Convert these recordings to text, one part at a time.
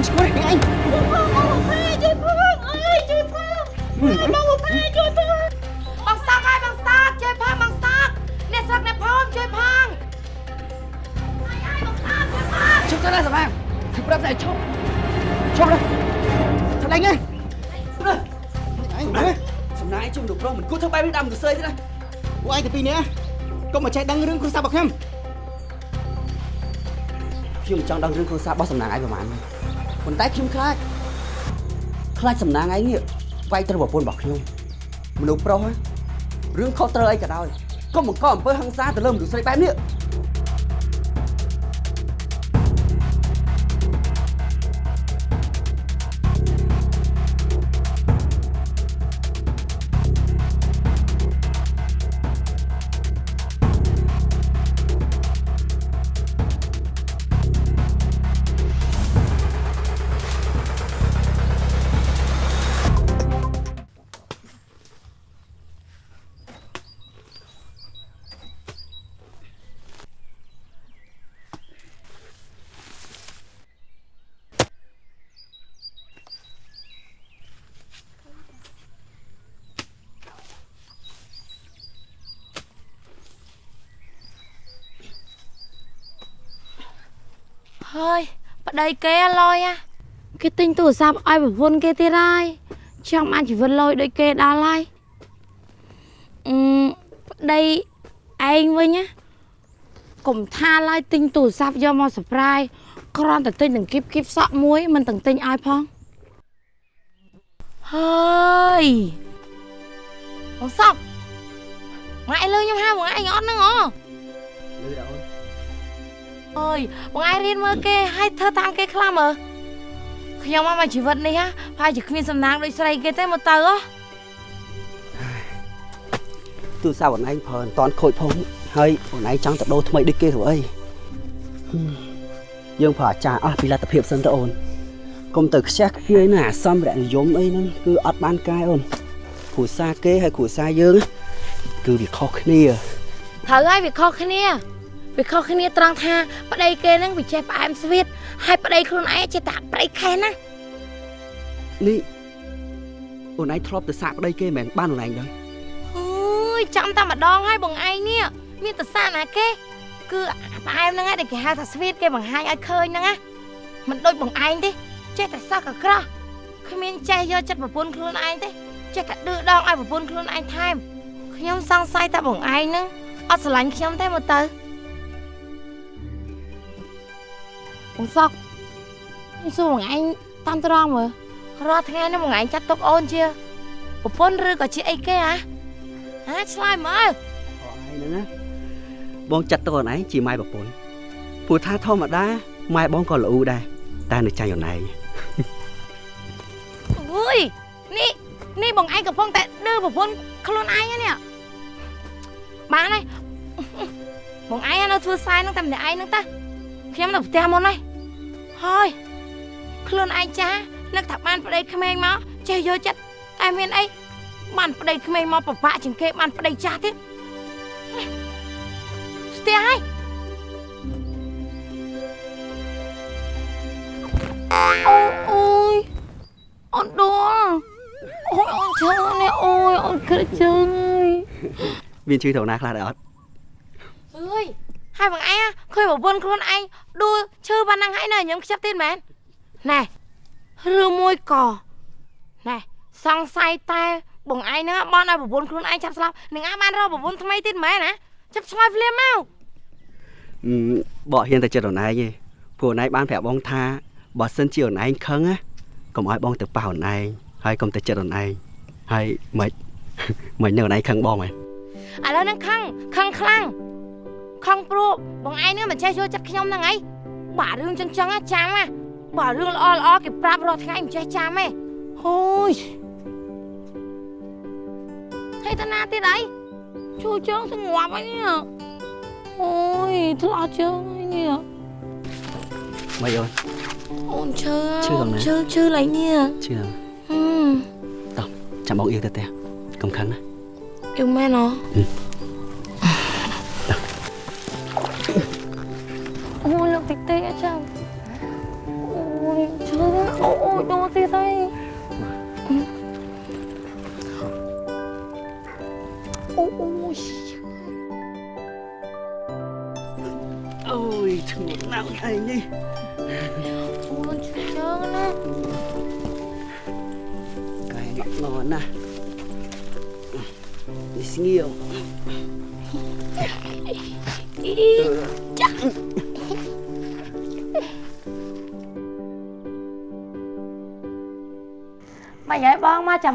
ញឈ្មោះនេះអញបងភេជួយផងអើយជួយផងបងភេជួយផងបងសាក់ហើយបងសាក់ជួយផងបងសាក់អ្នកស្រុកអ្នកផងជួយផងអើយអើយបងសាក់ជួយផងឈប់ទៅណាសម្លាញ់គឺប្រាប់តែឈប់ឈប់ទៅស្លាញ់ឯងទៅអញណាសំណាយជុំលោកប្រុសមិនគួរធ្វើបែបនេះដល់មនុស្សទេណាពួកឯងទៅពីរនាក់កុំមកចេះដឹងរឿងគ្រួសាររបស់ខ្ញុំខ្ញុំចង់ដឹងរឿងគ្រួសាររបស់សំណាងឯងប្រហែល ប៉ុន្តែខ្ញុំខ្លាចខ្លាចសំណាងឯងនេះវាយត្រូវប្រពន្ធរបស់ខ្ញុំមនុស្សប្រុសរឿងខុសត្រូវអីក៏ដោយកុំបង្កអំពើហិង្សាទៅលើមនុស្សស្រីបែបនេះ ហើយប្តីគេឡយអាគេទិញទូរស័ព្ទឲ្យប្រពន្ធគេទៀតហើយចង់បានជីវិតលយដូចគេដល់ហើយអឺប្តីឯងវិញណាកុំថាឡើយទិញទូរស័ព្ទយកមកសប្រាយគ្រាន់តែទិញនឹងគីបគីបសក់មួយមិនទាំងទិញឲ្យផងហើយបងសក់ម៉ែលើខ្ញុំហៅបងឯងអត់ហ្នឹងអូលឺដល់អូន អើយបងឯងរៀនមើលគេឲ្យធ្វើតាមគេខ្លះមើលខ្ញុំមកមកជីវិតនេះហ่าប្រហែលជាគ្មានសំណាងដូចស្រីគេទេមកទៅហ៎ទូរស័ព្ទអូនឯងប្រើមិនតាន់ខូចផងហើយអូនឯងចង់ទៅដូរថ្មីដូចគេទៅអីហឹមយើងប្រើអាចារ្យអស់ពីលទ្ធភាពសិនទៅអូនកុំទៅខ្ជះខ្ជាយណាអាសម្ភារៈនិយមអីហ្នឹងគឺអត់បានកែអូនគ្រួសារគេហើយគ្រួសារយើង គឺវាខុសគ្នាត្រូវហើយវាខុសគ្នា វាខុសគ្នាត្រង់ថាប្តីគេហ្នឹងវាចេះផ្អែមស្វីតហើយប្តីខ្លួនឯងចេះតែប្តីខែណានេះអូនឯងធ្លាប់ទៅសាកប្តីគេមិនមែនបានអូនឯងដែរអើយចាំតែម្ដងហើយបងឯងនេះមានតសាណាគេគឺអាផ្អែមហ្នឹងឯងដែលគេហៅថាស្វីតគេបង្ហាញឲ្យឃើញហ្នឹងណាមិនដូចបងឯងទេចេះតែសោះកក្រោះគ្មានចេះយកចិត្តប្រពន្ធខ្លួនឯងទេចេះតែឌឺដងឲ្យប្រពន្ធខ្លួនឯងថែមខ្ញុំសង្ស័យតែបងឯងហ្នឹងអត់ស្រឡាញ់ខ្ញុំទេមើលទៅ បងសក់ខ្ញុំសួរបងឯងតាមត្រង់មើលរាល់ថ្ងៃនេះបងឯងចាត់ទុកអូនជាប្រពន្ធឬក៏ជាអីគេហ៎ហ៎ឆ្លើយមើលអូនឯងហ្នឹងណាបងចាត់ទៅអូនឯងជាម៉ែប្រពន្ធព្រោះថាធម្មតាម៉ែបងក៏ល្អដែរតែនៅចាញ់អូនឯងអើយនេះនេះបងឯងកំពុងតែឌឺប្រពន្ធខ្លួនឯងហ្នឹងនេះបានហើយបងឯងនៅធ្វើខ្សែហ្នឹងតែម្នាក់ឯងហ្នឹងតា ខ្ញុំនៅផ្ទះមុនហើយហើយខ្លួនឯងចាស់នឹកថាបានប្តីក្មេងមកចេះយកចិត្តតែមានអីបានប្តីក្មេងមកពិបាកជាងគេបានប្តីចាស់ទៀតស្ទះហើយអូអូយអូនដួលអូយអូនឈឺនេះអូយអូនក្រឹកជើងមានជឿទៅណាខ្លះដែរអត់អើយហើយបងឯង ឃើញប្រពន្ធខ្លួនឯងដួលឈឺប៉ុណ្ណឹងហើយនៅញ៉ាំខ្ចប់ទៀតមែនណែឬមួយក៏ណែសង្ស័យតែបងឯងហ្នឹងបានឲ្យប្រពន្ធខ្លួនឯងចាប់ស្លាប់នឹងអាបានរកប្រពន្ធថ្មីទៀតមែនណាចាប់ឆ្លើយភ្លាមមកអឺបកហ៊ានតែចិត្តអូនឯងទេព្រោះអូនឯងបានប្រាប់បងថាបើសិនជាអូនឯងខឹងណាកុំឲ្យបងទៅប៉ះអូនឯងហើយកុំទៅចិត្តអូនឯងហើយមិនមិននៅអូនឯងខឹងបងមែនឥឡូវហ្នឹងខឹងខឹងខ្លាំង ខឹងព្រោះបងឯងហ្នឹងមិនចេះយកចិត្តខ្ញុំហ្នឹងអីបាទរឿងចឹងចឹងណាចាំណាបាទរឿងល្អល្អគេប្រាប់រាល់ថ្ងៃមិនចេះចាំទេអូយហើយតាណាទៀតអីជួយជើងស្ងាប់អីនេះអូយធ្លាក់ជើងអីនេះមិនអូនអូនឈឺឈឺដល់ណាឈឺឈឺឡើងនេះជឿហឹមតោះចាំបងអៀវទៅផ្ទះកុំខឹងណាយូរមែនហ៎អូ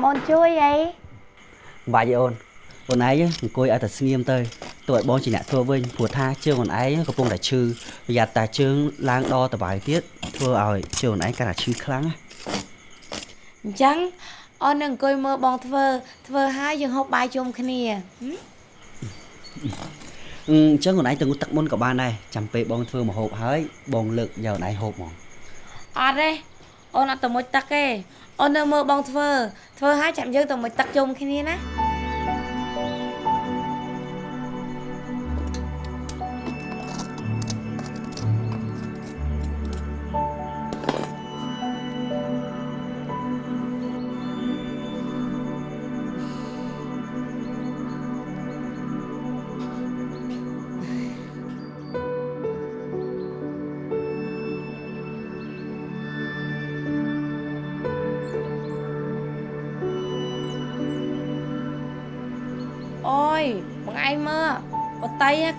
អូនជួយអីបាច់ទេអូនអូនឯងអង្គុយឲ្យតែស្ងៀមទៅទោះឲ្យបងជាអ្នកធ្វើវិញព្រោះថាជើងអូនឯងកំពុងតែឈឺប្រយ័ត្នតែជើងឡើងដល់តបាយទៀតធ្វើឲ្យជើងអូនឯងកាន់តែឈឺខ្លាំងណាអញ្ចឹងអូននឹងអង្គុយមើលបងធ្វើធ្វើហើយយើងហូបបាយជុំគ្នាហឹមអឺអញ្ចឹងអូនឯងទៅងូតទឹកមុនក៏បានដែរចាំពេលបងធ្វើមកហូបហើយបងលើកយកអូនឯងហូបហ្មងអត់ទេ អូនអត់ទៅមុជទឹកទេអូននៅមើលបងធ្វើធ្វើហើយចាំយើងទៅមុជទឹកជុំគ្នាណា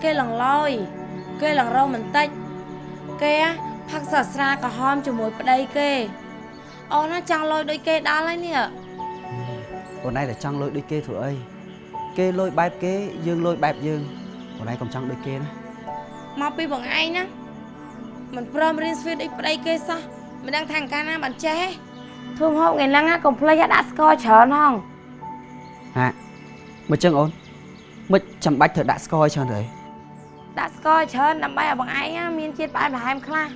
គេឡងឡយគេឡងរោបន្តិចគេផឹកសាស្រាក្រហមជាមួយប្តីគេអូនណាចង់លយដូចគេដល់ហើយនេះអូនឯងតែចង់លុយដូចគេធ្វើអីគេលុយបែបគេយើងលុយបែបយើងអូនឯងកុំចង់ដូចគេណាមកពីបងឯងណាមិនព្រមរៀនស្វីតដូចប្តីគេសោះមិនដឹងថាកាលណាបានចេះធ្វើហូបថ្ងៃហ្នឹងកុំភ្លេចដាក់ស្ករច្រើនហងហាមកចឹងអូនមិនចាំបាច់ត្រូវដាក់ស្ករឲ្យច្រើនទៅអី ដាក់ស្ករច្រើនដើម្បីឲ្យបងឯងមានជាតិផ្អែមល្ហែមខ្លះ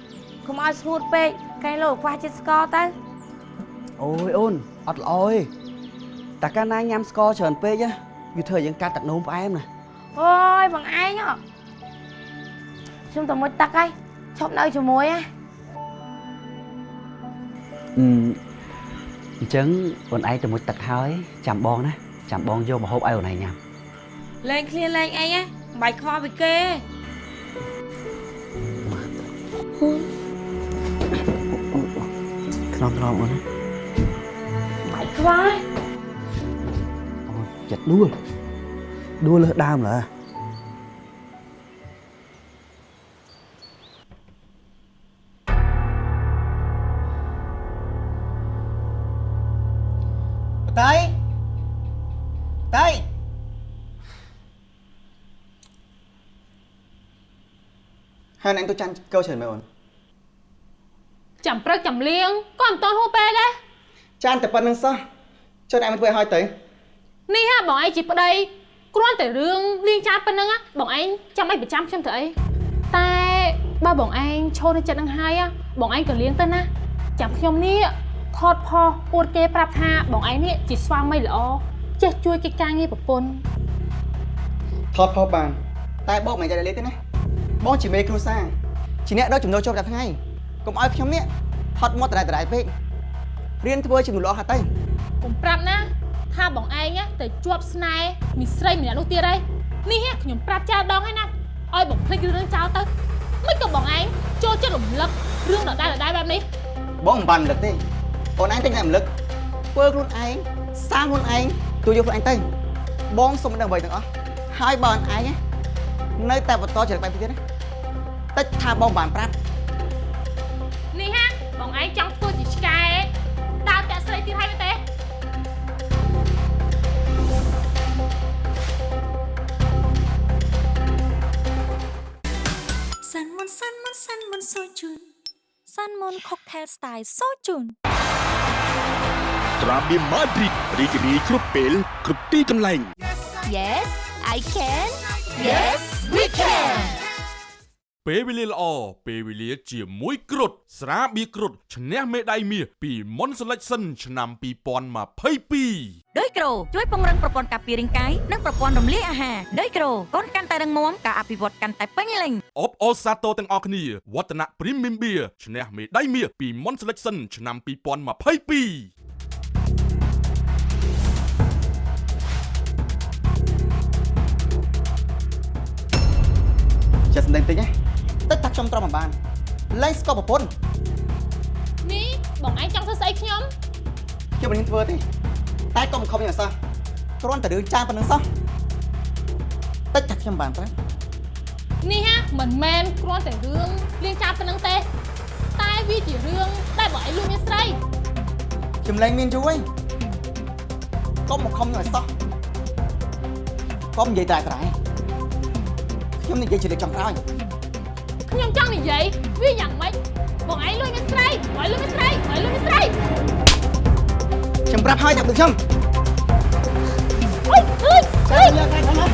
កុំឲ្យស្ងួតពេកកែលោកខ្វះជាតិស្ករទៅអូយអូនអត់ល្អទេតែកាលណាញ៉ាំស្ករច្រើនពេកណាវាធ្វើឲ្យយើងកាត់ទឹកនោមផ្អែមណាអូយបងឯងហ៎ខ្ញុំទៅមុជទឹកហើយឈប់នៅជាមួយហ៎អឺអញ្ចឹងអូនឯងទៅមុជទឹកហើយចាំបងណាចាំបងយកមកហូបឲ្យអូនឯងញ៉ាំលេងឃ្លានលេងអីហ៎មិន បាច់ខ្វល់ពីគេខ្នងខ្នងអូនណាមិនបាច់ខ្វល់អូនចិត្តដួលដួលលើសដើមឡើតៃ ហើយអ្នកទៅចាំកោច្រើនមែនអូនចាំព្រឹកចាំលៀងក៏មិនតន់ហួពេកដែរចាំតែប៉ុណ្្នឹងសោះចុះអ្នកមិនធ្វើឲ្យហើយទៅនេះហ่าបងឯងជាប្តីគ្រាន់តែរឿងលៀងចាស់ប៉ុណ្្នឹងបងឯងចាំអីប្រចាំខ្ញុំធ្វើអីតែបើបងឯងឈរនៅចិត្តនឹងហើយបងឯងក៏លៀងទៅណាចាំខ្ញុំនេះថតផុសអួតគេប្រាប់ថាបងឯងនេះជាស្វាមីល្អចេះជួយកិច្ចការងារប្រពន្ធថតផុសបានតែបោកមិនចេះលេទេណា បងជាមេគ្រួសារជាអ្នកដល់ចំណូលជាប់តែថ្ងៃកុំឲ្យខ្ញុំនេះថតមកតរ៉ែតរ៉ែពេករៀនធ្វើជាមនុស្សល្អហាត់ទៅកុំប្រាប់ណាថាបងឯងទៅជាប់ស្នេហ៍មីស្រីម្នាក់នោះទៀតហើយនេះហ่ะខ្ញុំប្រាប់ចាស់ដងហើយណាឲ្យបងភ្លេចរឿងចោលទៅមិនក៏បងឯងចូលចិត្តរំលឹករឿងដដែលៗបែបនេះបងមិនបានរំលឹកទេអូនឯងតែតែរំលឹកធ្វើខ្លួនឯងសាងខ្លួនឯងទូយកខ្លួនឯងទៅបងសុំមិនដឹងអ្វីទាំងអស់ហើយបើអូនឯងនៅតែបន្តចរិតបែបនេះទៀតណា តិចថាបងមិនបានប្រាប់នេះហាបងឯងចង់ធ្វើជាឆ្កែដើរតាក់ស្រីទៀតហើយមែនទេសាន់មុនសាន់មុនសាន់មុនសូជូនសាន់មុនខុកថែលស្ទាយសូជូនត្រាបៀមម៉ាឌ្រីតរីករាយគ្រប់ពេលគ្រប់ទីកន្លែង Yes I can Yes we can ពេលវេលាល្អពេលវេលាជាមួយគ្រុតស្រាបៀរគ្រុតឈ្នះមេដាយមាសពីមុនសេលេចសិនឆ្នាំ2022ដោយក្រូជួយពង្រឹងប្រព័ន្ធការពាររាងកាយនិងប្រព័ន្ធរំលាយអាហារដោយក្រូកូនកាន់តែរឹងមាំការអភិវឌ្ឍកាន់តែពេញលេញអបអរសាទរទាំងអស់គ្នាវឌ្ឍនៈ Premium Beer ឈ្នះមេដាយមាសពីមុនសេលេចសិនឆ្នាំ2022ចិត្តសម្ដែងតិចណា តិចថាចខ្ញុំទ្រាំមិនបានលែងស្គប់ប្រពន្ធនេះបងឯងចង់ធ្វើស្អីខ្ញុំខ្ញុំមិនហ៊ានធ្វើទេតែកុំខំយ៉ាងសោះគ្រាន់តែរឿងចាងប៉ុណ្្នឹងសោះតិចថាខ្ញុំបានប្រានេះហាមិនមែនគ្រាន់តែរឿងលៀងចាប់ប៉ុណ្ណឹងទេតែវាជារឿងដែលបងឯងលួចមានស្រីខ្ញុំលែងមានយូរហើយកុំមកខំយ៉ាងសោះកុំនិយាយតែប្រែខ្ញុំនិយាយជាលើកចុងក្រោយ ខ្ញុំចង់និយាយវាយ៉ាងម៉េចបងឯងលួចមានស្រីបងឯងលួចមានស្រីបងឯងលួចមានស្រីខ្ញុំប្រាប់ហើយថាដូចខ្ញុំអុយអុយចាំយកតែខ្ញុំណា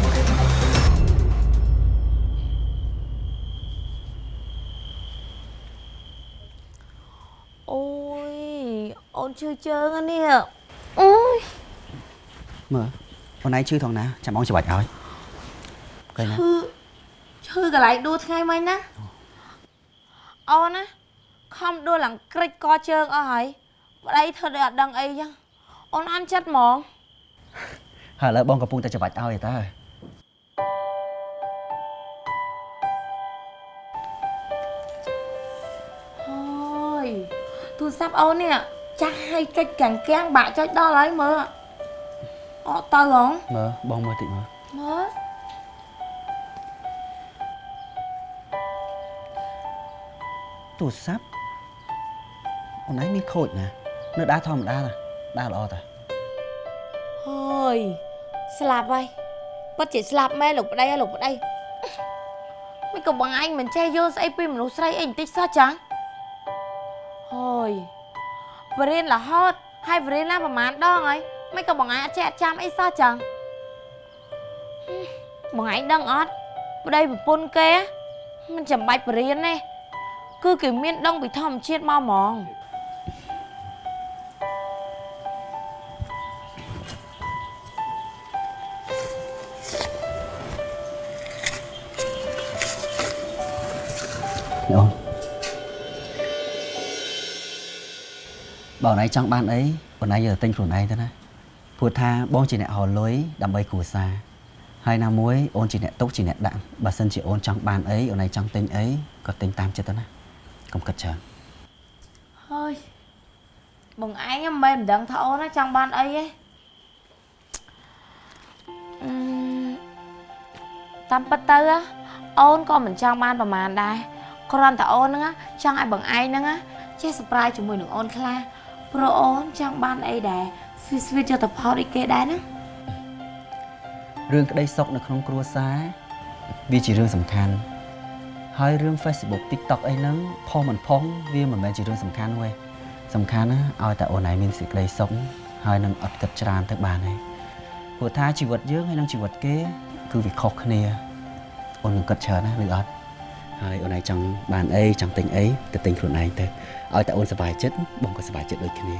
អូយអូនឈឺជើងអានេះអូយមើលអូនឯងឈឺថងណាចាំបងច្បាច់ឲ្យឃើញណា ឈឺឈឺកន្លែងដួលថ្ងៃមិញណាអូនណាខំដួលឡើងក្រិចកជើងអស់ហើយប្តីធ្វើដូចអត់ដឹងអីចឹងអូនអន់ចិត្តហ្មងហើយឥឡូវបងកំពុងតែច្បាច់ឲ្យឯតើហើយទូរស័ព្ទអូននេះចាស់ឲ្យចុចកាំងកាំងបាក់ចុចដល់ហើយមើលអត់ទៅហងមើលបងមើលតិចមើលមើល ទូរស័ព្ទអូនឯងមានខូចណានៅដើរធម្មតាណាដើរល្អតាហើយស្លាប់ហើយពិតជាស្លាប់មែនលោកប្តីហើយលោកប្តីមិនក៏បងអញមិនចេះយល់ស្អីពីមនុស្សស្រីអីបន្តិចសោះចឹងហើយបរិនរហូតហើយបរិនណាប្រហែលដងហើយមិនក៏បងអញអត់ចេះអត់ចាំអីសោះចឹងហឹមបងអញដឹងអត់ប្តីប្រពន្ធគេមិនចាំបាច់បរិនទេ គឺគេមានដងពីធម្មជាតិមកហ្មងនេះអូនបើអូនឯងចង់បានអីអូនឯងយកទៅទិញខ្លួនឯងទៅណាព្រោះថាបងជាអ្នករលុយដើម្បីគ្រួសារហើយណាមួយអូនជាអ្នកទុកជាអ្នកដាក់បើសិនជាអូនចង់បានអីអូនឯងចង់ទិញអីក៏ទិញតាមចិត្តទៅណា កុំគិតច្រើនហើយបងឯងមិនមែនមិនដឹងថាអូនណាចង់បានអីទេអឺតាមពិតទៅណាអូនក៏មិនចង់បានប្រហែលដែរគ្រាន់តែអូនហ្នឹងណាចង់ឲ្យបងឯងហ្នឹងណាចេះសប្រាយជាមួយនឹងអូនខ្លះព្រោះអូនចង់បានអីដែរស្វីតស្វីតយកទៅផោតអីគេដែរណារឿងក្តីសុខនៅក្នុងគ្រួសារវាជារឿងសំខាន់ ហើយរឿង Facebook TikTok អីហ្នឹងផុសមិនផុសវាមិនមែនជារឿងសំខាន់ទេសំខាន់ណាឲ្យតែអូនឯងមានសេចក្តីសុខហើយនឹងអត់គិតច្រើនទៅបានទេព្រោះថាជីវិតយើងហើយនឹងជីវិតគេ គឺវាខុសគ្នាអូននឹងគិតច្រើនណាឬអត់ហើយអូនឯងចង់បានអីចង់ទិញអីទៅទិញខ្លួនឯងទៅឲ្យតែអូនសប្បាយចិត្តបងក៏សប្បាយចិត្តដូចគ្នា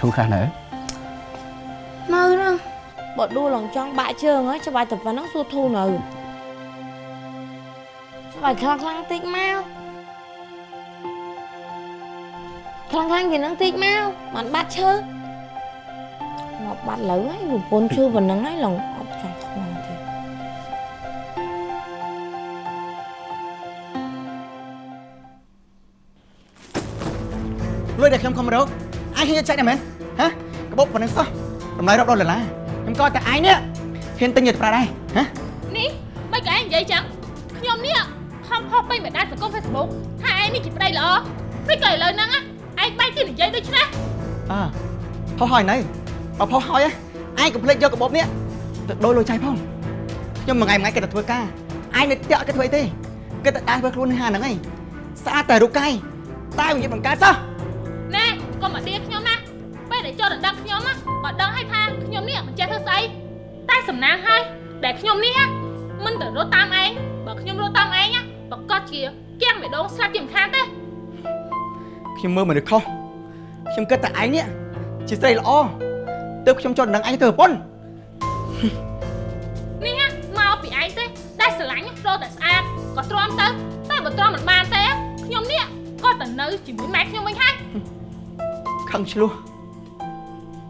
ធូរខ្លះនៅនៅហ្នឹង បើដួលឡើងចង់បាក់ជើងហើយច្បាស់តែប៉ុណ្ណឹងសួរធូរនៅច្បាស់ខ្លាំងខ្លាំងតិចមកខ្លាំងខ្លាំងជាងហ្នឹងតិចមកមិនបាត់ឈើមកបាត់លើហើយប្រពន្ធឈឺប៉ុណ្ណឹងហើយឡើងអត់ចង់ខ្វល់ទៀតលុយដែលខ្ញុំខំរកអាយហ៊ានយកចាច់ដែរមែនហ៎ក្បោបប៉ុណ្្នឹងសោះតម្លៃរាប់ដុល្លារ ខ្ញុំក៏តែអាយនេះហ៊ានទិញយកទៅប្រើដែរហ៎នេះមិនក៏ឯងនិយាយចឹងខ្ញុំនេះខំផុសពេញបណ្ដាញសង្គម Facebook ថាឯងនេះជាប្តីល្អមិនក៏ឥឡូវហ្នឹងឯងបែរជានិយាយដូចនេះអើផុសហើយនៅបើផុសហើយអាយកុំភ្លេចយកក្បោបនេះទៅដូរលុយចាយផងខ្ញុំមួយថ្ងៃមួយថ្ងៃគេទៅធ្វើការអាយនៅផ្ទះគេធ្វើអីទេគេទៅដើរធ្វើខ្លួននៅហាងហ្នឹងឯងស្អាតតែរូបកាយតែនិយាយបង្កើតសោះណែកុំមកដៀខ្ញុំ ខ្ញុំណាបើដឹងឲ្យថាខ្ញុំនេះមិនចេះធ្វើស្អីតែសំណាងហើយដែលខ្ញុំនេះមិនទៅរត់តាមឯងបើខ្ញុំរត់តាមឯងប្រកាសជាគៀងបេះដូងស្លាប់ជាមិនខានទេខ្ញុំមើលមនុស្សខុសខ្ញុំគិតតែឯងនេះជាស្រីល្អទើបខ្ញុំចូលដណ្ដឹងឯងទៅប្រពន្ធនេះមកពីឯងទេតែស្រឡាញ់រត់តែស្អាតក៏ទ្រាំទៅតែបើទ្រាំមិនបានទេខ្ញុំនេះក៏ទៅនៅជាមួយម៉ែខ្ញុំវិញហើយខឹងឆ្លោះ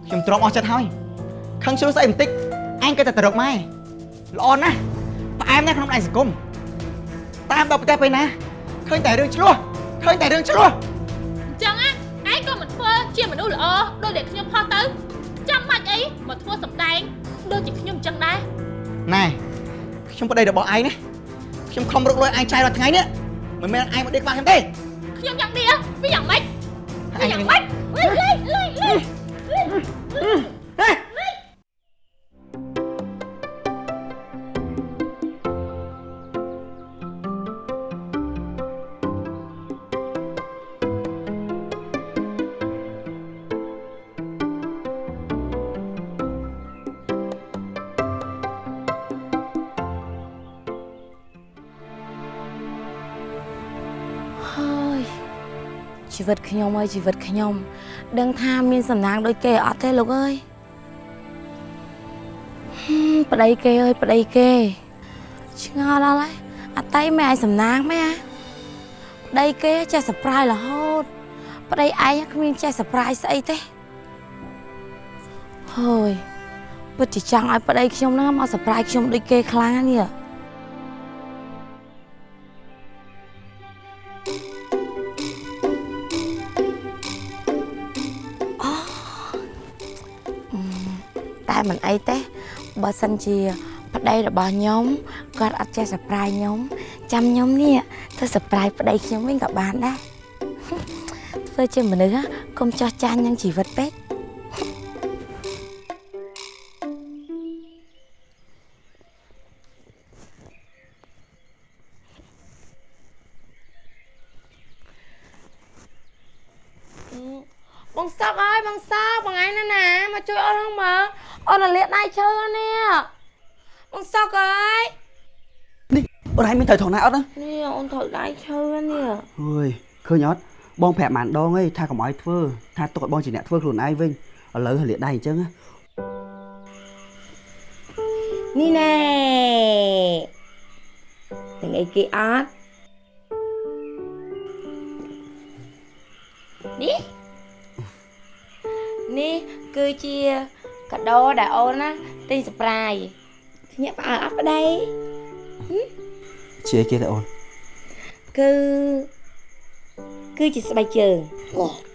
ខ្ញុំទ្រាំអស់ចិត្តហើយខឹងឆ្លោះស្អីបន្តិចឯងគិតតែទៅរកម៉ែល្អណាស់ផ្អែមណាស់ក្នុងដៃសង្គមតាមដល់ប្រទេសពេលណាឃើញតែរឿងឆ្លោះឃើញតែរឿងឆ្លោះអញ្ចឹងណាឯងក៏មិនធ្វើជាមនុស្សល្អដូចដែលខ្ញុំផុសទៅចាំបាច់អីមកធ្វើសម្ដែងដូចជាខ្ញុំអញ្ចឹងដែរណែខ្ញុំប្តីរបស់ឯងណាខ្ញុំខំរកលុយឯងចាយរាល់ថ្ងៃនេះមិនមែនឯងមកដេកខ្វះខ្ញុំទេខ្ញុំយ៉ាងនេះវាយ៉ាងម៉េចឯងយ៉ាងមិនម៉េចលេងលេងលេង Mm-hmm. វិតខ្ញុំអើយជីវិតខ្ញុំ ដឹងថាមានសំណាងដូចគេអត់ទេលោកអើយហឹមប្តីគេអើយប្តីគេឆ្ងល់ដល់ហើយអតីមិនឲ្យសំណាងមែនប្តីគេចេះសប្រាយរហូត ប្តីឯងគ្មានចេះសប្រាយស្អីទេហើយពិតជាចង់ឲ្យប្តីខ្ញុំហ្នឹងមកសប្រាយខ្ញុំដូចគេខ្លាំងណាស់នេះ បើសិនជាប្តីរបស់ខ្ញុំគាត់អត់ចេះសប្រាយខ្ញុំចាំខ្ញុំនេះទៅសប្រាយប្តីខ្ញុំវិញក៏បានដែរធ្វើជាមនុស្សណាកុំចោះចាញ់នឹងជីវិតពេកបងសក់អើយបងសក់បងឯងណាណាមកជួយអូនហ្នឹងមើល អូនរលាកដៃឈើនេះបងសក់អើយនេះអូនឯងមានត្រូវថងណាអត់ណានេះអូនត្រូវដៃឈើនេះអើយឃើញអត់បងប្រាប់បានដងអីថាកុំឲ្យធ្វើថាទុកឲ្យបងជាអ្នកធ្វើខ្លួនឯងវិញឥឡូវលាកដៃអញ្ចឹងណានេះណែទាំងអីគេអត់នេះនេះគឺជា កាដូដែលអូនណាទិញសប្រាយញាក់ផ្អើលអត់ប្តីជាគេទៅអូនគឺគឺជាស្បែកជើងសា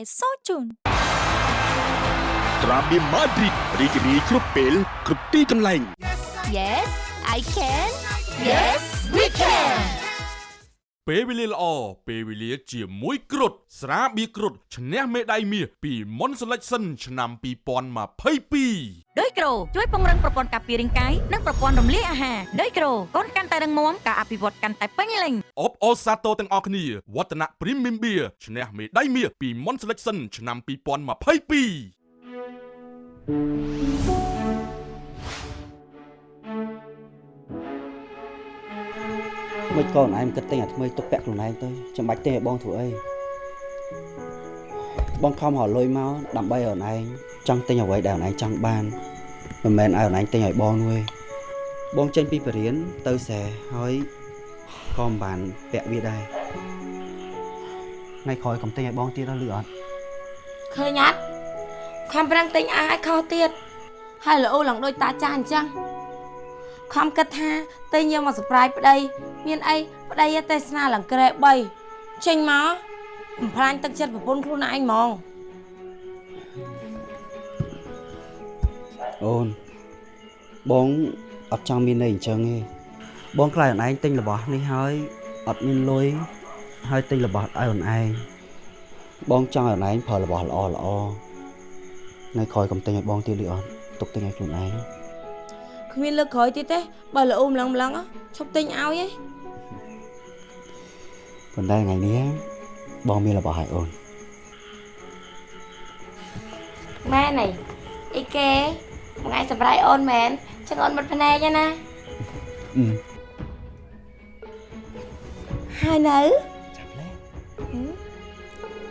យសូជូនត្រាបៀមម៉ាឌ្រីតរីករាយគ្រប់ពេលគ្រប់ទីកន្លែង Yes I can Yes we can ពេលវេលាល្អពេលវេលាជាមួយគ្រុតស្រាបៀរគ្រុតឈ្នះមេដាយមាសពីមុន Selection ឆ្នាំ2022ដោយក្រូជួយពង្រឹងប្រព័ន្ធការពាររាងកាយនិងប្រព័ន្ធរំលាយអាហារដោយក្រូកូនកាន់តែរឹងមាំការអភិវឌ្ឍកាន់តែពេញលេញអបអូសាទរទាំងអស់គ្នាវឌ្ឍនៈ Premium Beer ឈ្នះមេដាយមាសពីមុន Selection ឆ្នាំ2022 មិនក៏អូនឯងមិនគិតទិញអាថ្មីទុកពាក់ខ្លួនឯងទៅចាំបាច់ទិញឲ្យបងធ្វើអីបងខំរកលុយមកដើម្បីឲ្យអូនឯងចង់ទិញអ្វីដែលអូនឯងចង់បានមិនមែនឲ្យអូនឯងទិញឲ្យបងនោះទេបងចេញពីបរិញ្ញាទៅសែហើយក៏មិនបានពាក់វាដែរថ្ងៃក្រោយកុំទិញឲ្យបងទៀតដល់លឺអត់ឃើញអត់ខំប្រឹងទិញអាឲ្យខុសទៀតហើយល្អឡើងដូចតាចាស់អញ្ចឹង ខំគិតថាទិញយកមកសប្រាយប្តី មានអីប្តីឯទេសនាឡើងក្រែ3ចេញមកបំផ្លាញទឹកចិត្តប្រពន្ធខ្លួនឯងហ្មងអូនបងអត់ចង់មានន័យអញ្ចឹងទេបងខ្លាចអូនឯងទិញរបស់នេះហើយអត់មានលុយហើយទិញរបស់ឲ្យអូនឯងបងចង់ឲ្យអូនឯងប្រើរបស់ល្អល្អថ្ងៃក្រោយកុំទិញឲ្យបងទៀតលឺអត់ទុកទិញឲ្យខ្លួនឯង គ្មានលើកក្រោយទៀតទេបើល្អម្លឹងម្លឹងឈប់ទិញឲ្យឯងប៉ុន្តែថ្ងៃនេះបងមានរបស់ឲ្យអូនម៉ែនេះអអីគេបងឯងសម្រេចអូនមែនចឹងអូនបិទភ្នែកឯណាអឺហើយនៅ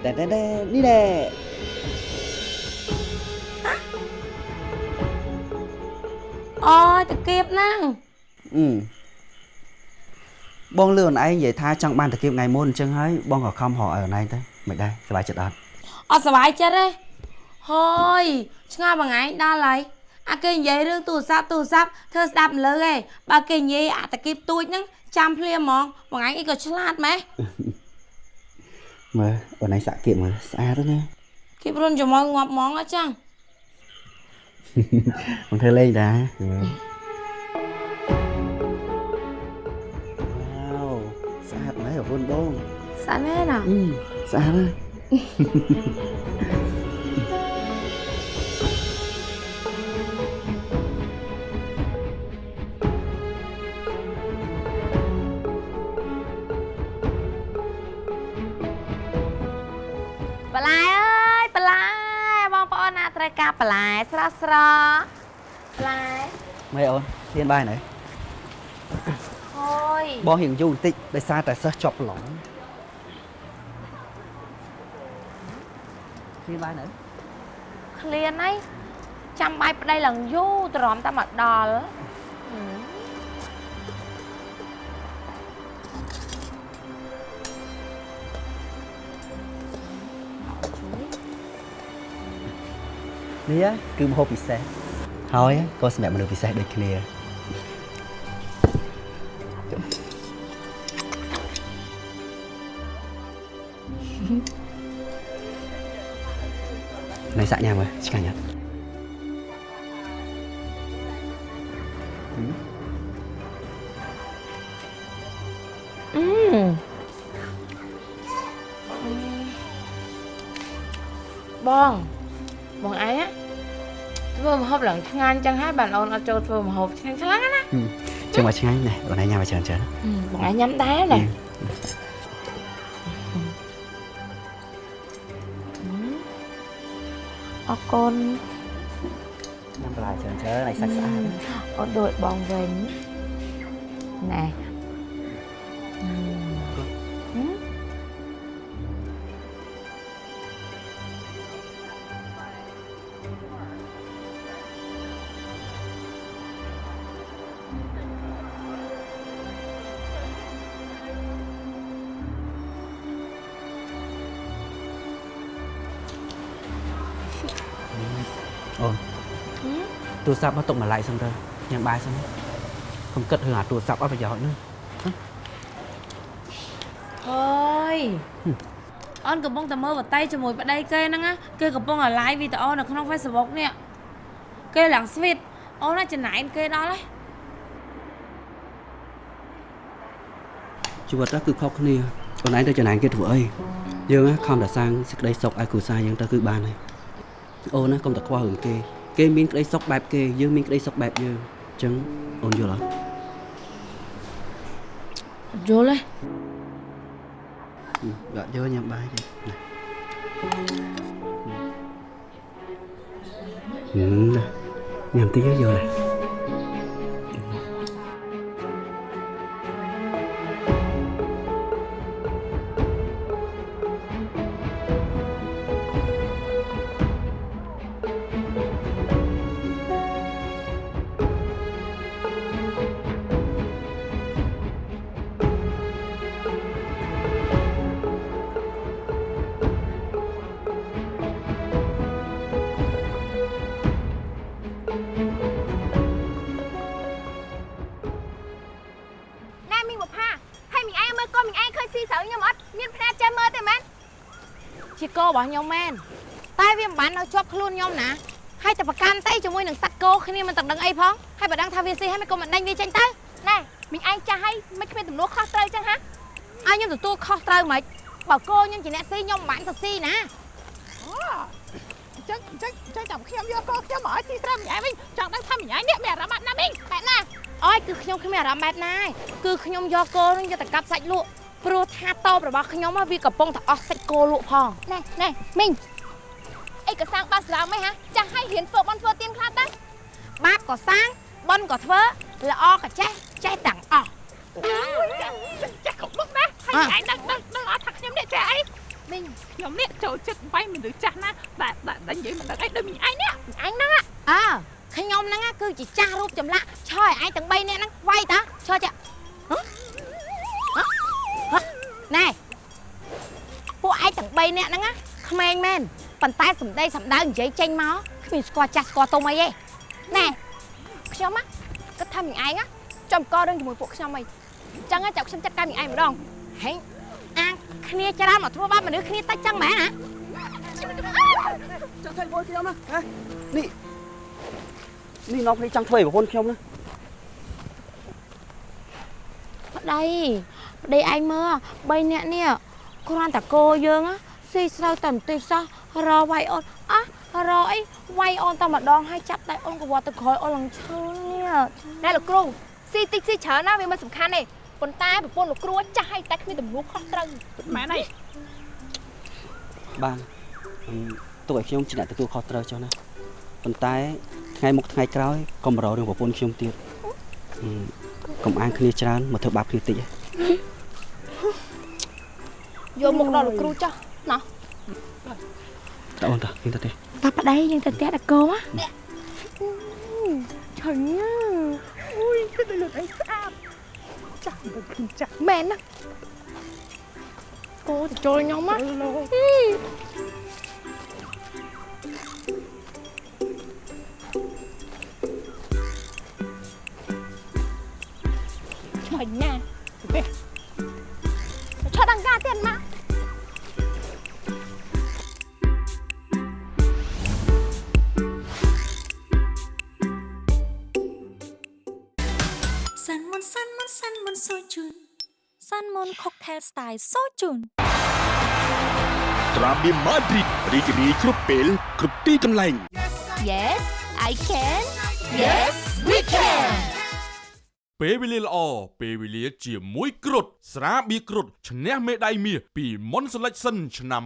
តែតែតែនេះដែរ អូយតាគៀបហ្នឹងអឺបងលឺអូនឯងនិយាយថាចង់បានតាគៀបថ្ងៃមុនអញ្ចឹងហើយបងក៏ខំរកឲ្យអូនឯងទៅមិនដែរសប្បាយចិត្តអត់អត់សុបាយចិត្តទេហើយឆ្ងល់បងឯងដល់ហើយអាគេនិយាយរឿងទូរស័ព្ទទូរស័ព្ទធ្វើស្ដាប់មិនលើទេបើគេនិយាយអាតាគៀបទួចហ្នឹងចាំភ្លាមហ្មងបងឯងអីក៏ឆ្លាតម៉េះមើលអូនឯងសាក់គៀបមើលស្អាតណាស់គៀបរុនជាមួយងាប់ហ្មងអញ្ចឹង បងធ្វើលេងដែរវ៉ាវស្អាតណាស់អូ ត្រូវការបន្លែស្រស់ស្រស់បន្លែមើលអូនហ៊ានបាយណែហើយបងរៀងយូរបន្តិចដោយសារតែសិស្សជាប់ប្រឡងហ៊ានបាយណែឃ្លានហើយចាំបាយប្តីឡើងយូរទ្រាំតែមកដល់ នេះគឺម្ហូបពិសេសហើយក៏សម្រាប់មនុស្សពិសេសដូចគ្នាណៃសាក់ញ៉ាំមើលឆ្ងាញ់អត់ ឆ្ងាញ់ចឹងហើយបានអូនអត់ចូលធ្វើម្ហូបឆ្ងាញ់ខ្លាំងណាចឹងមកឆ្ងាញ់ណែអូនឯងញ៉ាំមកច្រើនច្រើនបងឯងញ៉ាំដែរណាអរគុណញ៉ាំបន្លែច្រើនច្រើនឲ្យសាច់ស្អាតអូនដូចបងវិញណែ ទូរស័ព្ទមកទុកមួយឡែកសិនទៅញ៉ាំបាយសិនកុំគិតរឿងអាទូរស័ព្ទអត់ប្រយោជន៍ហ្នឹងហើយអូនកំពុងតែមើលបតីជាមួយប្តីគេហ្នឹងណាគេកំពុងតែ live វីដេអូនៅក្នុង Facebook នេះគេឡើង sweet អូនណាចំណាយគេដល់ហើយជីវិតហ្នឹងគឺខុសគ្នាខ្លួនឯងទៅចំណាយគេធ្វើអីយើងណាខំតែសាងសេចក្តីសុខឲ្យគ្រួសារយើងទៅគឺបានហើយអូនណាកុំតែខ្វល់រឿងគេ គេមានក្តីសុខបែបគេយើងមានក្តីសុខបែបយើងអញ្ចឹងអូនយល់អត់យល់ទេអឺយកយកញ៉ាំបាយទេណាហឹមណាញ៉ាំតិចទៅយកណាណែ របស់ខ្ញុំមែនតែវាមិនបាននៅជាប់ខ្លួនខ្ញុំណាហើយតែប្រកាន់តែជាមួយនឹងសត្វគោគ្នាមិនទាំងដឹងអីផងហើយបើដឹងថាវាស៊ីហើយមិនក៏មិនដេញវាចេញទៅណែមីងឯងចាស់ហើយមិនគ្មានទំនួលខុសត្រូវចឹងហាឲ្យខ្ញុំទទួលខុសត្រូវមិនបើគោខ្ញុំជាអ្នកស៊ីខ្ញុំមិនបានទៅស៊ីណាចឹងចឹងចឹងចាំខ្ញុំយកកូនខ្ញុំមកឲ្យស៊ីស្រូវមីងឯងវិញចង់ដឹងថាមីងឯងនេះមានអារម្មណ៍ណាមីងបែបណាអើយគឺខ្ញុំគ្មានអារម្មណ៍បែបណាឯងគឺខ្ញុំយកគោនឹងយកទៅកាប់សាច់លក់ ព្រោះថាតបរបស់ខ្ញុំហ៎វាកំពុងតែអស់សាច់គោលក់ផងណែណែមីងអីក៏សាងបាសរាមហ៎ហាចាស់ឲ្យរៀនធ្វើបន់ធ្វើទៀនខ្លះតាបាបក៏សាងបន់ក៏ធ្វើល្អក៏ចេះចេះទាំងអស់ចាស់គ្រប់មុខណាហើយឯងដឹងដឹងដឹងអត់ថាខ្ញុំអ្នកចេះអីមីងខ្ញុំនេះចូលចិត្តវាយមនុស្សចាស់ណាបាទបាទតែនិយាយមិនដឹងអីដូចមីងឯងនេះអញហ្នឹងអើខ្ញុំហ្នឹងគឺជាចាស់រូបចម្លាក់ឆើឲ្យឯងទាំង3នាក់ហ្នឹងវាយតាឆើចា 3នាក់ហ្នឹងក្មេងមែនប៉ុន្តែសំដីសំដៅនិយាយចេញមកគ្មានស្គាល់ចាស់ស្គាល់ទុំអីទេណែខ្ញុំណាគិតថាមីងឯងចំករឿងជាមួយពួកខ្ញុំអីអញ្ចឹងចាំខ្ញុំចាត់ការមីងឯងម្ដងហេអាគ្នាច្រើនមកធ្វើបាបមនុស្សគ្នាតិចចឹងមែនណាចង់ធ្វើបងខ្ញុំណាហ៎នេះនេះនាំគ្នាចង់ធ្វើឲ្យប្រពន្ធខ្ញុំណាប្តីប្តីឯងមើល3នាក់នេះគ្រាន់តែគោយើង ស៊ីស្រូវតែបន្តិចសោះរវាយអូនអះរអីវាយអូនតែម្ដងហើយចាប់ដៃអូនក៏វត្តទៅក្រោយអូនឡើងឈឺនេះណែលោកគ្រូស៊ីតិចស៊ីច្រើនណាវាមិនសំខាន់ទេប៉ុន្តែប្រពន្ធលោកគ្រូចាស់ឲ្យតែគ្មានទំនួលខុសត្រូវម៉ែណៃបានអឺទុកឲ្យខ្ញុំជាអ្នកទទួលខុសត្រូវចុះណាប៉ុន្តែថ្ងៃមុខថ្ងៃក្រោយកុំរករឿងប្រពន្ធខ្ញុំទៀតអឺកុំអាងគ្នាច្រើនមកធ្វើបាបគ្នាតិចហ៎យកមុខដល់លោកគ្រូចុះ ណោះតើអូនតើខ្ញុំទៅទេតាប្តីយើងទៅផ្ទះតកោហ៎ឆើញណាអូយគឺដូចលោកឯងស្អាតចាស់មិនឃើញចាស់មែនណាគោទៅចូលខ្ញុំណាឆ្ងាញ់ណាស់ ស្ទាយសូជូនត្រាបៀម៉ាឌ្រីតរីករាយគ្រប់ពេលគ្រប់ទីកន្លែង Yes I can Yes we can ពេលវេលាល្អពេលវេលាជាមួយគ្រុតស្រាបៀរគ្រុតឈ្នះមេដាយមាសពីមុនសេលេចសិនឆ្នាំ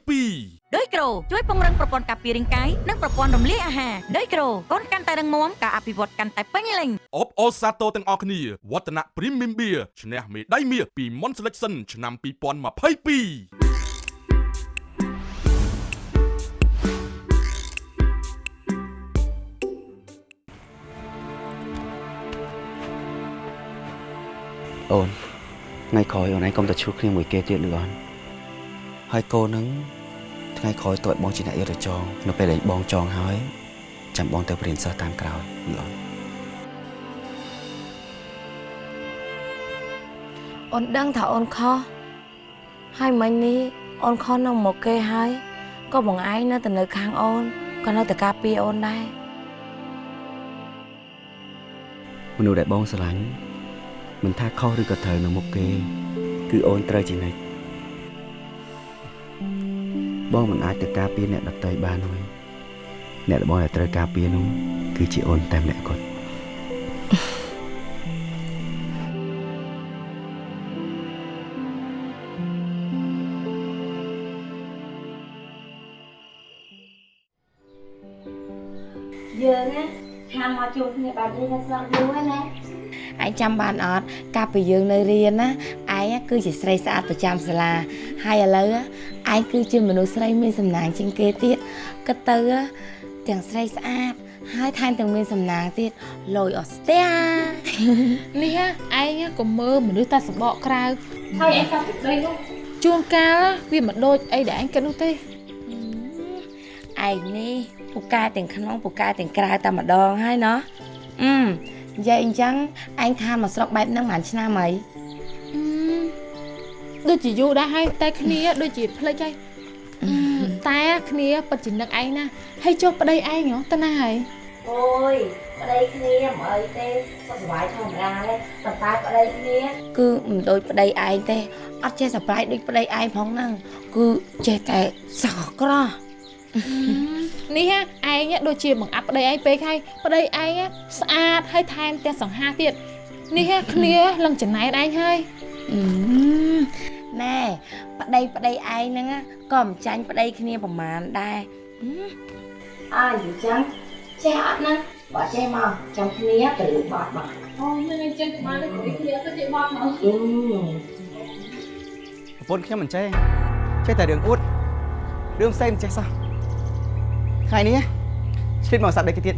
2022ដោយក្រូជួយពង្រឹងប្រព័ន្ធការពាររាងកាយនិងប្រព័ន្ធរំលាយអាហារដោយក្រូកូនកាន់តែរឹងមាំការអភិវឌ្ឍកាន់តែពេញលេញអបអរសាទរទាំងអស់គ្នាវឌ្ឍនៈ Premium Beer ឈ្នះមេដាយមាសពីមុនសេលេចសិនឆ្នាំ2022 អូនថ្ងៃក្រោយអូនឯងកុំទៅឈ្លោះគ្នាមួយគេទៀតឬអត់ហើយកូនហ្នឹងថ្ងៃក្រោយតើបងជាអ្នកយកទៅចងនៅពេលដែលបងចងហើយចាំបងទៅព្រៀនសិស្សតាមក្រោយឬអត់អូនដឹងថាអូនខុសហើយមិញនេះអូនខុសនៅមកគេហើយក៏បងឯងនៅតែនៅខាងអូនក៏នៅតែការពារអូនដែរមនុស្សដែលបងស្រឡាញ់ មិនថាខុសឬក៏ត្រូវនៅមុខគេ គឺអូនត្រូវជានិច្ចបងមិនអាចទៅការពារអ្នកដទៃបានទេអ្នកដែលបងដែលត្រូវការពារនោះគឺជាអូនតែម្នាក់គត់យើងណាខាងមកជួបគ្នាបែបនេះនៅស្រុកយូរហើយណា ឯងចាំបានអត់កាលពីយើងនៅរៀនណាឯងគឺជាស្រីស្អាតប្រចាំសាលា ហើយឥឡូវឯងគឺជាមនុស្សស្រីមានសំណាងជាងគេទៀតគិតទៅទាំងស្រីស្អាតហើយថែមទាំងមានសំណាងទៀតលយអស់ស្ទះនេះឯងក៏មើលមនុស្សតែសបកក្រៅហើយឯងកាប់ពីដីនោះជួនកាលវាមិនដូចអីដែលឯងគិតនោះទេឯងនេះពូកែទាំងក្នុងពូកែទាំងក្រៅតែម្ដងហើយណោះអឺ និយាយអញ្ចឹងឯងខានមកស្រុកបែបហ្នឹងប្រហែលឆ្នាំអីអឺដូចជាយូរដែរហើយតែគ្នាដូចជាភ្លេចហើយអឺតែគ្នាពិតជានឹកឯងណាហើយចុះប្តីឯងហ៎ទៅណាហើយអូយប្តីគ្នាមិនអីទេសុខសប្បាយធម្មតាទេប៉ុន្តែប្តីគ្នាគឺមិនដូចប្តីឯងទេអត់ចេះសប្បាយដូចប្តីឯងផងហ្នឹងគឺចេះតែសោកក្រោះ នេះឯងដូចជាបង្អាប់ប្តីឯងពេកហើយប្តីឯងស្អាតហើយថែមទាំងសង្ហាទៀតនេះគ្នាលឹងចំណែតឯងហើយអឺណែប្តីប្តីឯងហ្នឹងណាក៏មិនចាញ់ប្តីគ្នាប្រមាណដែរហឹមអើយអញ្ចឹងចេះអត់ណាបើចេះមកចាំគ្នាទៅលើបាត់មកអូមិនអញ្ចឹងបានទៅគ្នាទៅជាបត់មកអឺប្រពន្ធខ្ញុំមិនចេះចេះតែរឿងអួតរឿងផ្សេងមិនចេះសោះ ថ្ងៃនេះឆ្លៀតមកសាប់ដីគេទៀត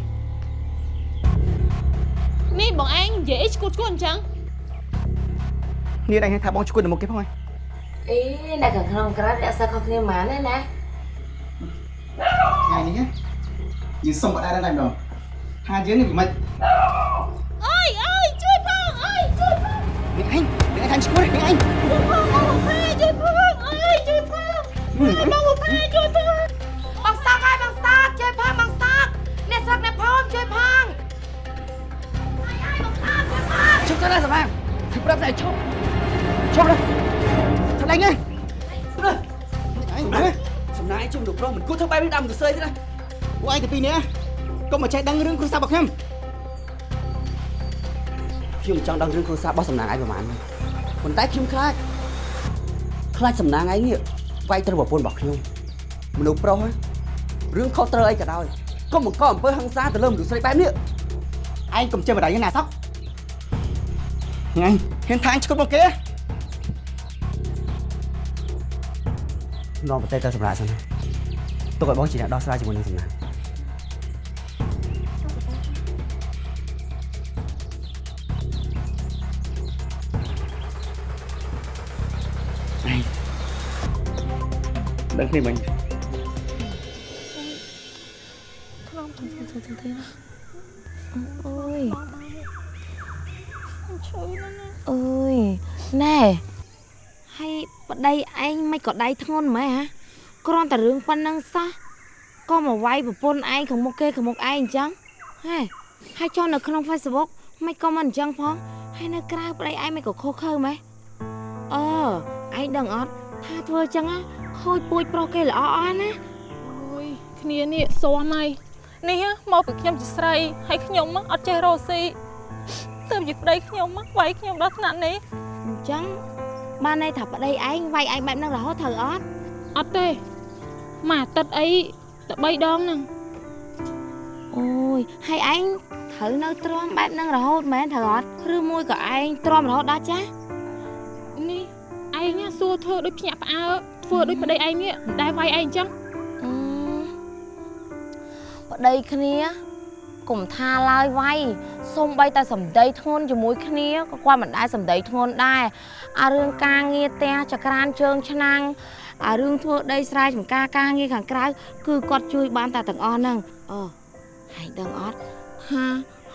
នេះបងឯងនិយាយអីឈួតឈួតអញ្ចឹងនេះឯងថាបងឈួតទៅមុខគេផងហើយអីអ្នកខាងក្នុងក្រៅអ្នកសឹកខុសគ្នាហ្មងណាណាថ្ងៃនេះយើងសុំបដិដែរម្ដងថាយើងនេះវាមិនអើយអើយជួយផងអើយជួយផងនេះឯងនេះឯងថាឈួតនេះឯងជួយផងមកផាជួយផងអើយជួយផងមកផាជួយផងបង កសឹកអ្នកផងជួយផងហើយហើយបងសាក់ជួយផងជុំទៅណាសម្រាប់គឺប្រាប់តែឈប់ឈប់ទៅឆ្លេញទេឯងមើលសំណាយជុំលោកប្រុសមិនគួរធ្វើបែបនេះដើមទៅស្រីទេណាពួកឯងទៅពីនេះកុំមកចេះដឹងរឿងគ្រួសាររបស់ខ្ញុំខ្ញុំចង់ដឹងរឿងគ្រួសាររបស់សំណាងឯងប្រហែលប៉ុន្តែខ្ញុំខ្លាចខ្លាចសំណាងឯងនេះវាយត្រូវប្រពន្ធរបស់ខ្ញុំមនុស្សប្រុសហ្នឹងរឿងខុសត្រូវអីក៏ដោយ កុំបង្កអំពើហិង្សាទៅលើមនុស្សស្រីបែបនេះឯងកុំចេះបដិណាសោះថ្ងៃហ៊ានថាអញឈួតមកគេនាំប្រទេសទៅសម្រាប់សិនណាទុកឲ្យបងជាអ្នកដោះស្រាយជាមួយនឹងសំណាងដឹងគ្នាមិញ អូយអើយណែហើយប្តីឯងមិនក៏ដៃធ្ងន់ម៉េចហ៎គ្រាន់តែរឿងប៉ុណ្ណឹងសោះក៏មកវាយប្រពន្ធឯងខាងមុខគេខាងមុខឯងអញ្ចឹងហេហើយចុះនៅក្នុង Facebook មិនក៏មិនអញ្ចឹងផងហើយនៅក្រៅប្តីឯងមិនក៏ខុសខើម៉េចអឺឯងដឹងអត់ថាធ្វើអញ្ចឹងណាខូចពូជប្រុសគេល្អអស់ណាអូយគ្នានេះស៊ាំហើយ នេះមកពីខ្ញុំជាស្រីហើយខ្ញុំអត់ចេះរកស៊ីទើបជាប្តីខ្ញុំវាយខ្ញុំដល់ថ្នាក់នេះអញ្ចឹងបានន័យថាប្តីឯងវាយឯងបែបហ្នឹងរហូតត្រូវអត់អត់ទេមួយអាទិត្យអីតែ3ដងហ្នឹងអូយហើយឯងត្រូវនៅទ្រាំបែបហ្នឹងរហូតមែនត្រូវអត់ឬមួយក៏ឯងទ្រាំរហូតដល់ចាស់នេះឯងណាសួរធ្វើដូចភ្ញាក់ផ្អើលធ្វើដូចប្តីឯងនេះមិនដែលវាយឯងអញ្ចឹងអឺ ប្តីគ្នាកុំថាឡើយវាយសូម្បីតែសម្ដីធ្ងន់ជាមួយគ្នាក៏គាត់មិនដែលសម្ដីធ្ងន់ដែរអារឿងការងារផ្ទះចក្រានជើងឆ្នាំងអារឿងធ្វើដីស្រែចម្ការការងារខាងក្រៅគឺគាត់ជួយបានតែទាំងអស់ហ្នឹងអូហើយដឹងអត់ថា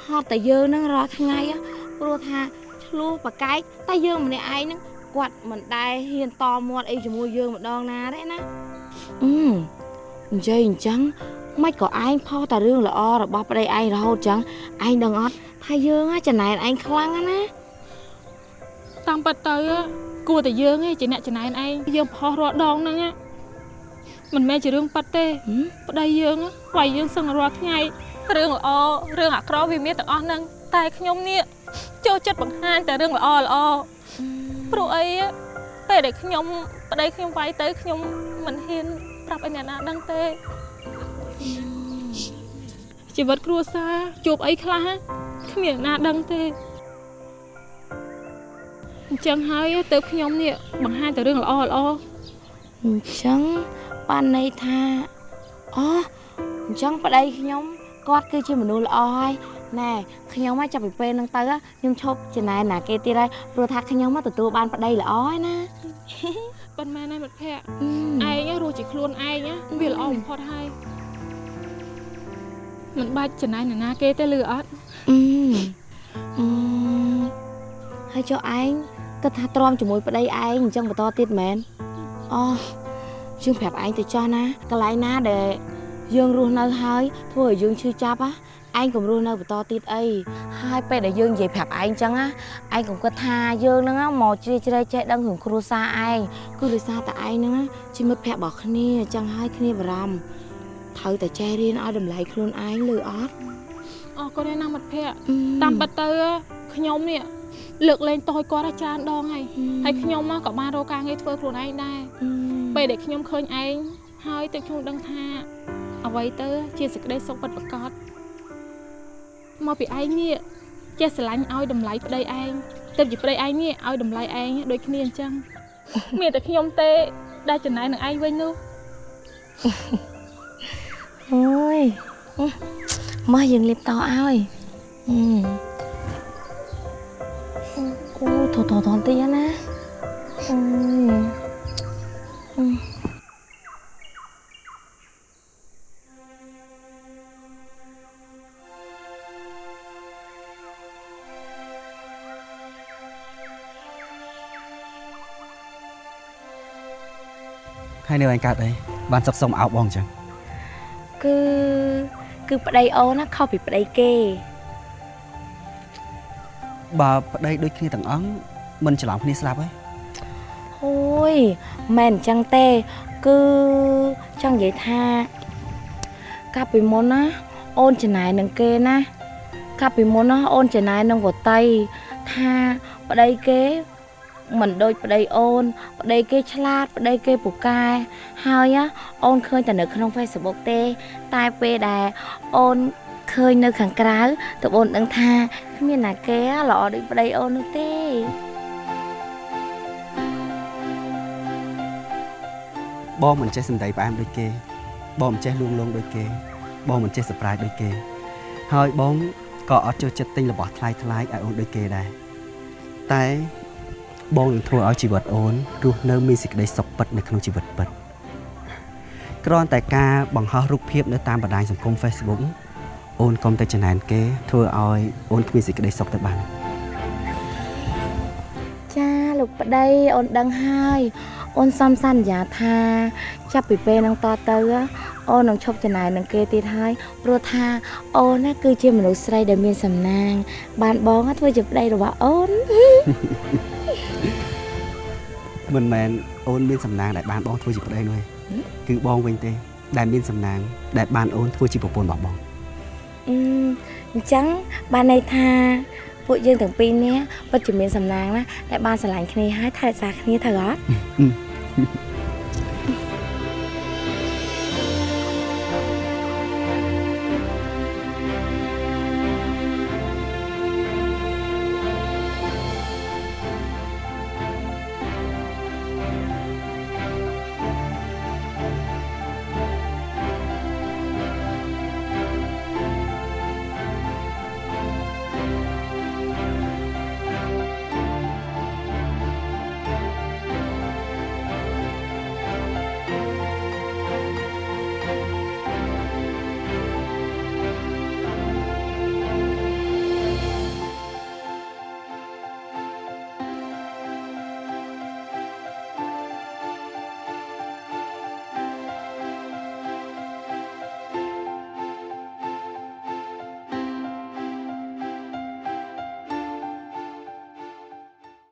ហត់តែយើងហ្នឹងរាល់ថ្ងៃហ៎ព្រោះថាឆ្លោះប្រកែកតែយើងម្នាក់ឯងហ្នឹងគាត់មិនដែលហ៊ានតមាត់អីជាមួយយើងម្ដងណាទេណាអឺនិយាយអញ្ចឹង មិនក៏ឯងផុសតែរឿងល្អរបស់ប្តីឯងរហូតចឹងឯងដឹងអត់ថាយើងហ่ะចំណែនឯងខ្លាំងណាស់ណាតាមពិតទៅគួរតែយើងឯងជាអ្នកចំណែនឯងយើងផុសរាល់ដងហ្នឹងណាមិនមែនជារឿងប៉ັດទេហឹមប្តីយើងវាយយើងសឹងរាល់ថ្ងៃរឿងល្អរឿងអាក្រក់វាមានទាំងអស់ហ្នឹងតែខ្ញុំនេះចូលចិត្តបង្ហាញតែរឿងល្អល្អព្រោះអីពេលដែលខ្ញុំប្តីខ្ញុំវាយទៅខ្ញុំមិនហ៊ានប្រាប់ឲ្យអ្នកណាដឹងទេ ជីវិតគ្រួសារជួបអីខ្លះគ្មានអ្នកណាដឹងទេអញ្ចឹងហើយទៅខ្ញុំនេះបង្ហាញតែរឿងល្អល្អអញ្ចឹងបានន័យថាអូអញ្ចឹងប្តីខ្ញុំគាត់គឺជាមនុស្សល្អហើយណែខ្ញុំមកចាប់ពីពេលហ្នឹងទៅខ្ញុំឈប់ចំណែនណាគេទៀតហើយព្រោះថាខ្ញុំមកទទួលបានប្តីល្អហើយណាប៉ុន្មានហើយមិត្តភក្តិអឺឯងរស់ជាខ្លួនឯងណាវាល្អបំផុតហើយ មិនបាច់ចំណាយនរណាគេទេលឺអត់អឺអឺហើយចុះឯងគិតថាទ្រាំជាមួយប្តីឯងអញ្ចឹងបន្តទៀតមែនអូយើងប្រាប់ឯងទៅចោះណាកន្លែងណាដែលយើងរស់នៅហើយធ្វើឲ្យយើងឈឺចាប់ហ៎ឯងកុំរស់នៅបន្តទៀតអីហើយពេលដែលយើងនិយាយប្រាប់ឯងអញ្ចឹងណាឯងកុំគិតថាយើងហ្នឹងណាមកជ្រៀតជ្រែកចេះដឹងរឿងគ្រួសារឯងគឺដោយសារតែឯងហ្នឹងណាជាមិត្តភក្តិរបស់គ្នាអញ្ចឹងហើយគ្នាបារម្ភ ត្រូវតែចេះរៀនឲ្យតម្លៃខ្លួនឯងលើអត់អរគុណណាស់មិត្តភក្តិអឺតាមពិតទៅខ្ញុំនេះលើកលែងតយគាត់ឲ្យច្រើនដងហើយហើយខ្ញុំមកក៏បានរកការងារធ្វើខ្លួនឯងដែរពេលដែលខ្ញុំឃើញឯងហើយទើបខ្ញុំដឹងថា អ្វីទៅ ជាសេចក្តីសុខពិតប្រាកដមកពីឯងនេះចេះស្រឡាញ់ឲ្យតម្លៃប្តីឯងទើបជាប្តីឯងនេះឲ្យតម្លៃឯងដូចគ្នាអញ្ចឹងមានតែខ្ញុំទេដែលចំណាយនឹងឯងវិញនោះ អូយមកយើងលាបតឲ្យអឺអូថតថតតិចណាអូយហើយនៅឯងកើតអីបានសុកសុំអោបបងអញ្ចឹង គឺគឺប្តីអូនណាខុសពីប្តីគេបើប្តីដូចគ្នាទាំងអង្គមិនច្រឡំគ្នាស្លាប់ហើយអូយមិនអញ្ចឹងទេ គឺចង់និយាយថា កាលពីមុនណាអូនចំណាយនឹងគេណាកាលពីមុនណាអូនចំណាយនឹងវតីថាប្តីគេ មិនដូចប្តីអូន ប្តីគេឆ្លាត ប្តីគេពូកែហើយណាអូនឃើញតែនៅក្នុង Facebook ទេ តែពេលដែលអូនឃើញនៅខាងក្រៅតើអូនដឹងថាគ្មានណាគេល្អដូចប្តីអូននោះទេបងមិនចេះសំដីផ្អែមដូចគេ បងមិនចេះលួងលោមដូចគេ បងមិនចេះសប្រាយដូចគេ ហើយបងក៏អត់ចូលចិត្តទិញរបស់ថ្លៃថ្លៃឲ្យអូនដូចគេដែរតែ បងនឹងធ្វើឲ្យជីវិតអូនរស់នៅមានសេចក្តីសុខពិតនៅក្នុងជីវិតពិតគ្រាន់តែការបង្ហោះរូបភាពនៅតាមបណ្ដាញសង្គម Facebook អូនកុំតែចំណែនគេធ្វើឲ្យអូនគ្មានសេចក្តីសុខទៅបានចាលោកប្តីអូនដឹងហើយអូនសំសន្យាថា ចាប់ពីពេលហ្នឹងតទៅអូននឹងឈប់ចំណាយនឹងគេទៀតហើយព្រោះថាអូនណាគឺជាមនុស្សស្រីដែលមានសំណាង បានបងណាធ្វើជាប្តីរបស់អូន មិនមែនអូនមានសំណាងដែលបានបងធ្វើជាប្តីនោះទេគឺបងវិញទេ ដែលមានសំណាង ដែលបានអូនធ្វើជាប្រពន្ធរបស់បងអឺអញ្ចឹងបានន័យថាពួកយើងទាំងពីរនេះពិតជាមានសំណាងណាដែលបានស្រឡាញ់គ្នាហើយថែរក្សាគ្នាត្រូវអត់អឺ